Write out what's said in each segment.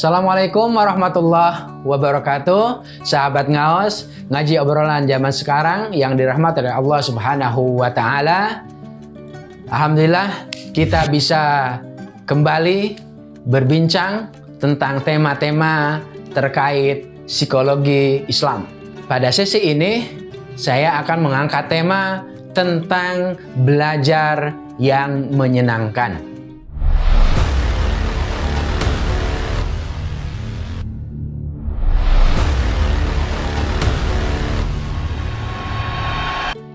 Assalamualaikum warahmatullahi wabarakatuh. Sahabat Ngaos Ngaji obrolan zaman sekarang Yang dirahmati oleh Allah subhanahu wa ta'ala. Alhamdulillah kita bisa kembali berbincang Tentang tema-tema terkait psikologi Islam. Pada sesi ini saya akan mengangkat tema tentang belajar yang menyenangkan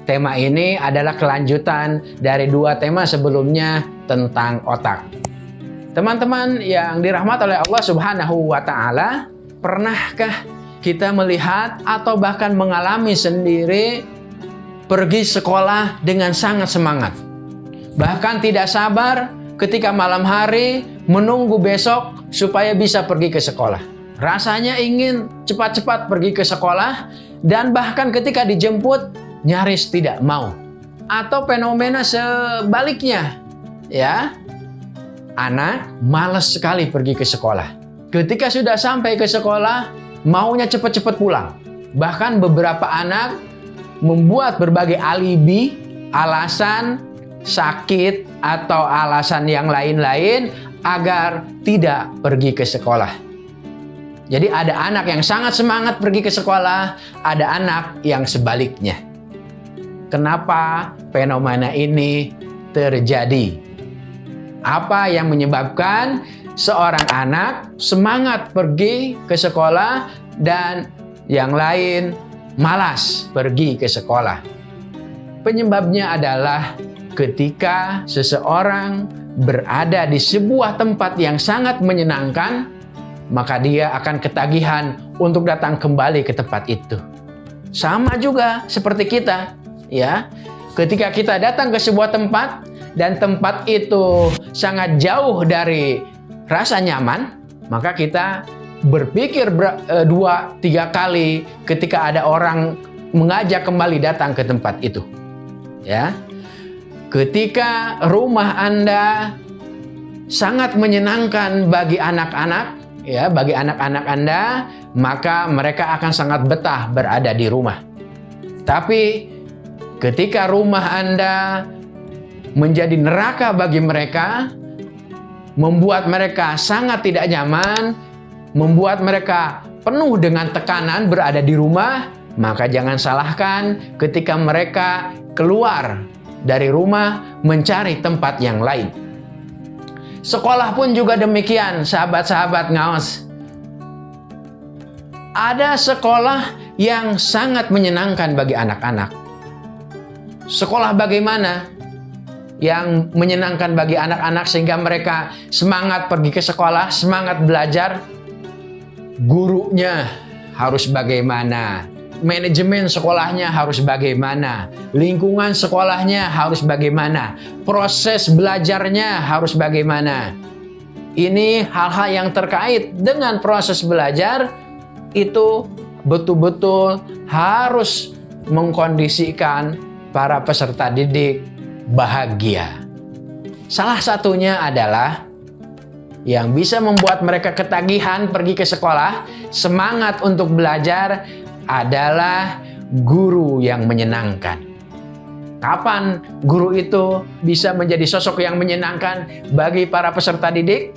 Tema ini adalah kelanjutan dari dua tema sebelumnya tentang otak. Teman-teman yang dirahmat oleh Allah Subhanahu wa taala, pernahkah kita melihat atau bahkan mengalami sendiri pergi sekolah dengan sangat semangat? Bahkan tidak sabar ketika malam hari menunggu besok supaya bisa pergi ke sekolah. Rasanya ingin cepat-cepat pergi ke sekolah dan bahkan ketika dijemput nyaris tidak mau. Atau fenomena sebaliknya, ya. Anak malas sekali pergi ke sekolah. Ketika sudah sampai ke sekolah, maunya cepat-cepat pulang. Bahkan beberapa anak membuat berbagai alibi, alasan sakit atau alasan yang lain-lain agar tidak pergi ke sekolah. Jadi ada anak yang sangat semangat pergi ke sekolah, ada anak yang sebaliknya. Kenapa fenomena ini terjadi? Apa yang menyebabkan seorang anak semangat pergi ke sekolah dan yang lain malas pergi ke sekolah? Penyebabnya adalah ketika seseorang berada di sebuah tempat yang sangat menyenangkan, maka dia akan ketagihan untuk datang kembali ke tempat itu. Sama juga seperti kita, ya. Ketika kita datang ke sebuah tempat dan tempat itu sangat jauh dari rasa nyaman, maka kita berpikir ber, e, dua tiga kali ketika ada orang mengajak kembali datang ke tempat itu. Ya. Ketika rumah Anda sangat menyenangkan bagi anak-anak, ya, bagi anak-anak Anda, maka mereka akan sangat betah berada di rumah. Tapi Ketika rumah Anda menjadi neraka bagi mereka, membuat mereka sangat tidak nyaman, membuat mereka penuh dengan tekanan berada di rumah, maka jangan salahkan ketika mereka keluar dari rumah mencari tempat yang lain. Sekolah pun juga demikian, sahabat-sahabat ngaos. Ada sekolah yang sangat menyenangkan bagi anak-anak. Sekolah bagaimana yang menyenangkan bagi anak-anak sehingga mereka semangat pergi ke sekolah, semangat belajar. Gurunya harus bagaimana? Manajemen sekolahnya harus bagaimana? Lingkungan sekolahnya harus bagaimana? Proses belajarnya harus bagaimana? Ini hal-hal yang terkait dengan proses belajar itu betul-betul harus mengkondisikan para peserta didik bahagia. Salah satunya adalah yang bisa membuat mereka ketagihan pergi ke sekolah, semangat untuk belajar adalah guru yang menyenangkan. Kapan guru itu bisa menjadi sosok yang menyenangkan bagi para peserta didik?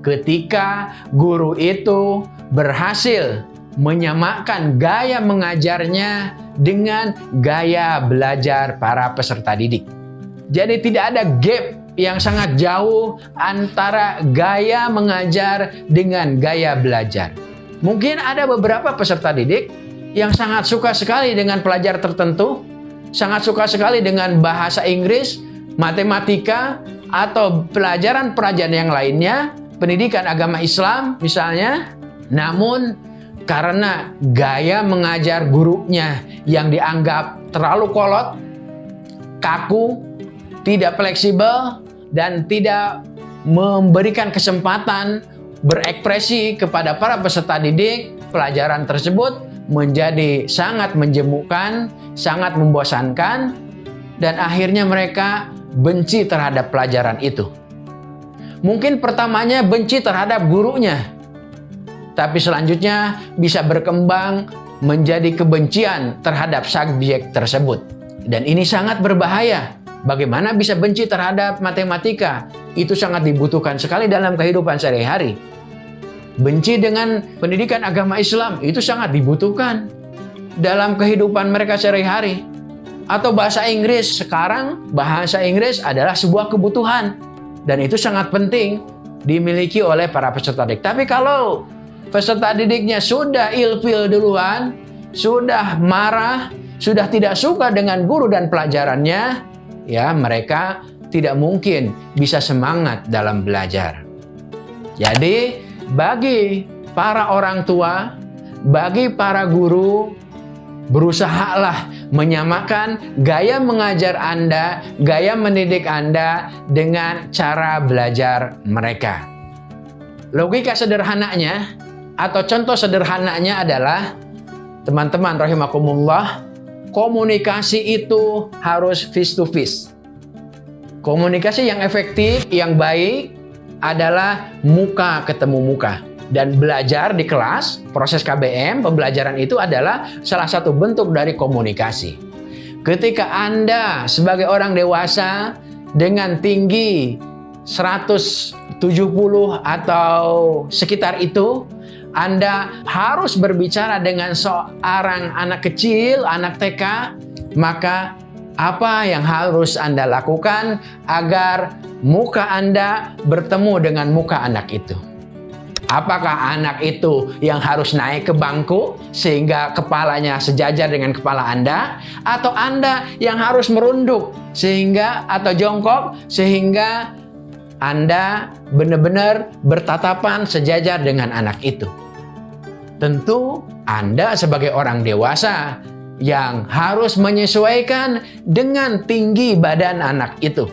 Ketika guru itu berhasil menyamakan gaya mengajarnya dengan gaya belajar para peserta didik. Jadi tidak ada gap yang sangat jauh antara gaya mengajar dengan gaya belajar. Mungkin ada beberapa peserta didik yang sangat suka sekali dengan pelajar tertentu, sangat suka sekali dengan bahasa Inggris, matematika, atau pelajaran-pelajaran yang lainnya, pendidikan agama Islam misalnya. Namun karena gaya mengajar gurunya yang dianggap terlalu kolot, kaku, tidak fleksibel, dan tidak memberikan kesempatan berekspresi kepada para peserta didik, pelajaran tersebut menjadi sangat menjemukkan, sangat membosankan, dan akhirnya mereka benci terhadap pelajaran itu. Mungkin pertamanya benci terhadap gurunya, tapi selanjutnya bisa berkembang menjadi kebencian terhadap subjek tersebut. Dan ini sangat berbahaya. Bagaimana bisa benci terhadap matematika? Itu sangat dibutuhkan sekali dalam kehidupan sehari-hari. Benci dengan pendidikan agama Islam itu sangat dibutuhkan dalam kehidupan mereka sehari-hari. Atau bahasa Inggris, sekarang bahasa Inggris adalah sebuah kebutuhan. Dan itu sangat penting dimiliki oleh para peserta didik. Tapi kalau peserta didiknya sudah ilfil duluan, sudah marah, sudah tidak suka dengan guru dan pelajarannya, ya mereka tidak mungkin bisa semangat dalam belajar. Jadi bagi para orang tua, bagi para guru, berusahalah menyamakan gaya mengajar Anda, gaya mendidik Anda dengan cara belajar mereka. Logika sederhananya atau contoh sederhananya adalah teman-teman rahimakumullah komunikasi itu harus face to face. Komunikasi yang efektif, yang baik adalah muka ketemu muka. Dan belajar di kelas, proses KBM, pembelajaran itu adalah salah satu bentuk dari komunikasi. Ketika Anda sebagai orang dewasa dengan tinggi 170 atau sekitar itu, anda harus berbicara dengan seorang anak kecil, anak TK, maka apa yang harus Anda lakukan agar muka Anda bertemu dengan muka anak itu? Apakah anak itu yang harus naik ke bangku sehingga kepalanya sejajar dengan kepala Anda? Atau Anda yang harus merunduk sehingga atau jongkok sehingga Anda benar-benar bertatapan sejajar dengan anak itu? Tentu Anda sebagai orang dewasa yang harus menyesuaikan dengan tinggi badan anak itu.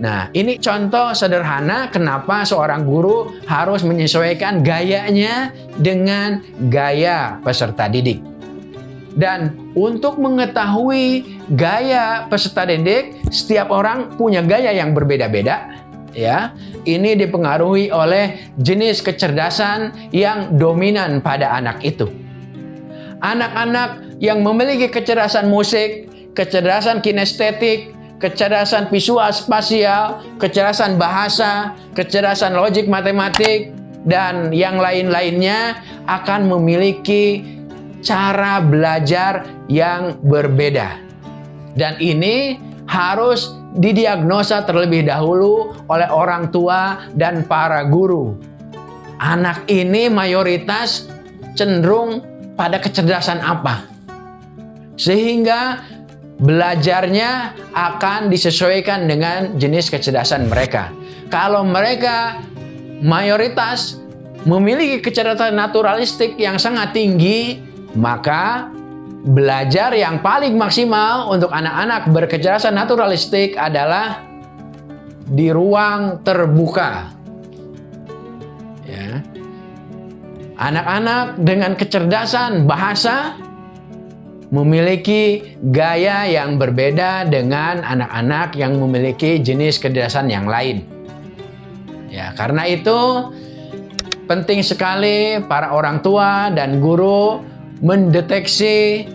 Nah, ini contoh sederhana kenapa seorang guru harus menyesuaikan gayanya dengan gaya peserta didik. Dan untuk mengetahui gaya peserta didik, setiap orang punya gaya yang berbeda-beda ya ini dipengaruhi oleh jenis kecerdasan yang dominan pada anak itu. Anak-anak yang memiliki kecerdasan musik kecerdasan kinestetik kecerdasan visual spasial kecerdasan bahasa kecerdasan logik matematik dan yang lain-lainnya akan memiliki cara belajar yang berbeda. Dan ini harus didiagnosa terlebih dahulu oleh orang tua dan para guru. Anak ini mayoritas cenderung pada kecerdasan apa? Sehingga belajarnya akan disesuaikan dengan jenis kecerdasan mereka. Kalau mereka mayoritas memiliki kecerdasan naturalistik yang sangat tinggi, maka belajar yang paling maksimal untuk anak-anak berkecerdasan naturalistik adalah di ruang terbuka. Ya. Anak-anak dengan kecerdasan bahasa memiliki gaya yang berbeda dengan anak-anak yang memiliki jenis kecerdasan yang lain. Ya, karena itu penting sekali para orang tua dan guru mendeteksi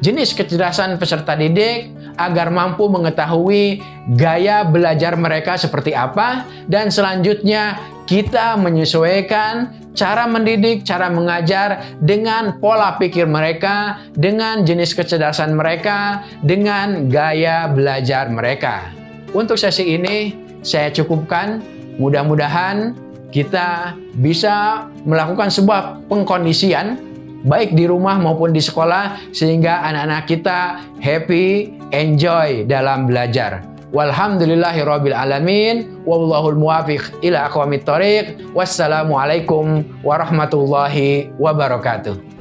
jenis kecerdasan peserta didik agar mampu mengetahui gaya belajar mereka seperti apa dan selanjutnya kita menyesuaikan cara mendidik, cara mengajar dengan pola pikir mereka, dengan jenis kecerdasan mereka, dengan gaya belajar mereka. Untuk sesi ini saya cukupkan, mudah-mudahan kita bisa melakukan sebuah pengkondisian baik di rumah maupun di sekolah sehingga anak-anak kita happy, enjoy dalam belajar. Walhamdulillahirabbil alamin wallahul muwafiq ila aqwamit thoriq. Wassalamualaikum warahmatullahi wabarakatuh.